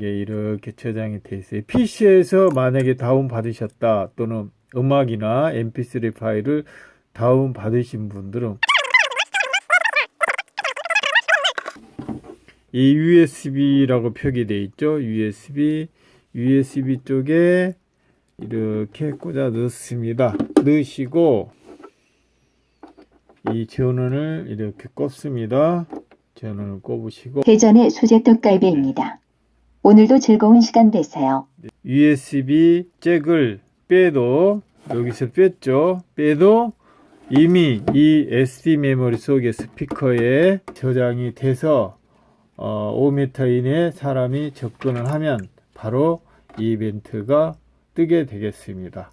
이게 이렇게 저장이 돼 있어요. PC에서 만약에 다운 받으셨다 또는 음악이나 mp3 파일을 다운 받으신 분들은 이 USB라고 표기되어 있죠. USB, USB 쪽에 이렇게 꽂아 넣습니다. 넣으시고 이 전원을 이렇게 꼽습니다. 전원을 꼽으시고 대전의 수제 떡갈비입니다. 오늘도 즐거운 시간 되세요. USB 잭을 빼도 여기서 뺐죠. 빼도 이미 이 SD 메모리 속에 스피커에 저장이 돼서 어, 5m 이내 사람이 접근을 하면 바로 이 이벤트가 뜨게 되겠습니다.